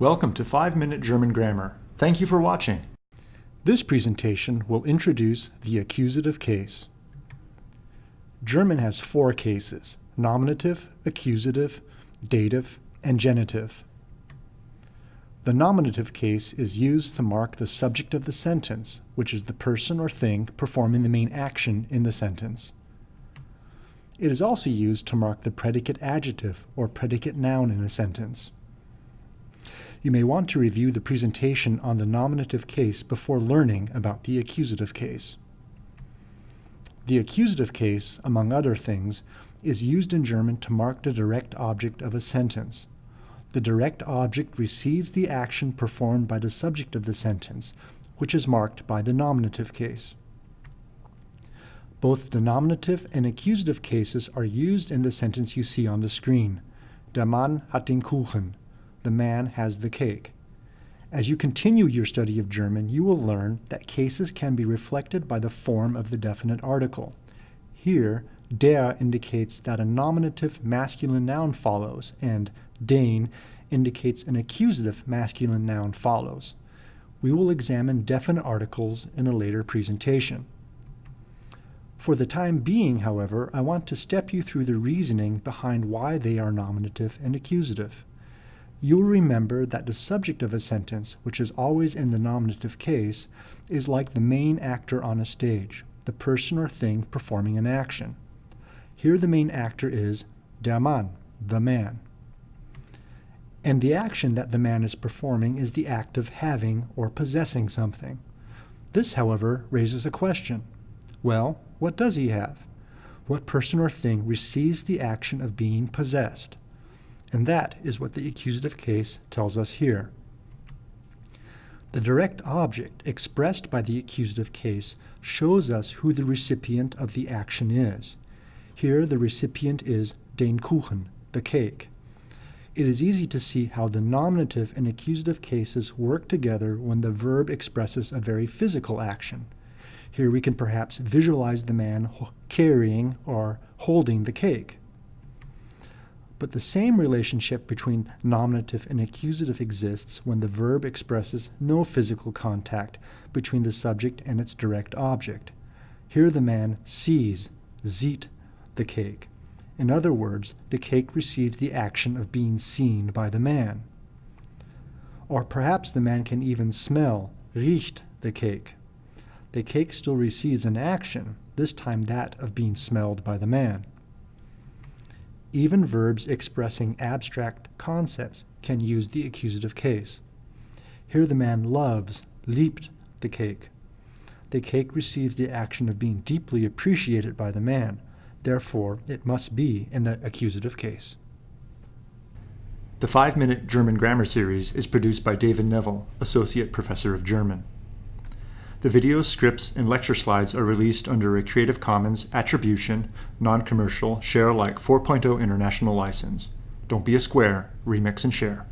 Welcome to 5 Minute German Grammar. Thank you for watching. This presentation will introduce the accusative case. German has four cases, nominative, accusative, dative, and genitive. The nominative case is used to mark the subject of the sentence, which is the person or thing performing the main action in the sentence. It is also used to mark the predicate adjective or predicate noun in a sentence. You may want to review the presentation on the nominative case before learning about the accusative case. The accusative case, among other things, is used in German to mark the direct object of a sentence. The direct object receives the action performed by the subject of the sentence, which is marked by the nominative case. Both the nominative and accusative cases are used in the sentence you see on the screen. Der Mann hat den Kuchen. The man has the cake. As you continue your study of German, you will learn that cases can be reflected by the form of the definite article. Here, der indicates that a nominative masculine noun follows, and den indicates an accusative masculine noun follows. We will examine definite articles in a later presentation. For the time being, however, I want to step you through the reasoning behind why they are nominative and accusative. You'll remember that the subject of a sentence, which is always in the nominative case, is like the main actor on a stage, the person or thing performing an action. Here the main actor is der Mann, the man. And the action that the man is performing is the act of having or possessing something. This, however, raises a question. Well, what does he have? What person or thing receives the action of being possessed? And that is what the accusative case tells us here. The direct object expressed by the accusative case shows us who the recipient of the action is. Here the recipient is den Kuchen, the cake. It is easy to see how the nominative and accusative cases work together when the verb expresses a very physical action. Here we can perhaps visualize the man carrying or holding the cake. But the same relationship between nominative and accusative exists when the verb expresses no physical contact between the subject and its direct object. Here the man sees, sieht, the cake. In other words, the cake receives the action of being seen by the man. Or perhaps the man can even smell, riecht, the cake the cake still receives an action, this time that of being smelled by the man. Even verbs expressing abstract concepts can use the accusative case. Here the man loves, liebt, the cake. The cake receives the action of being deeply appreciated by the man. Therefore, it must be in the accusative case. The 5 Minute German Grammar Series is produced by David Neville, Associate Professor of German. The videos, scripts, and lecture slides are released under a Creative Commons Attribution, Non-Commercial, Share Alike 4.0 International License. Don't be a square, remix and share.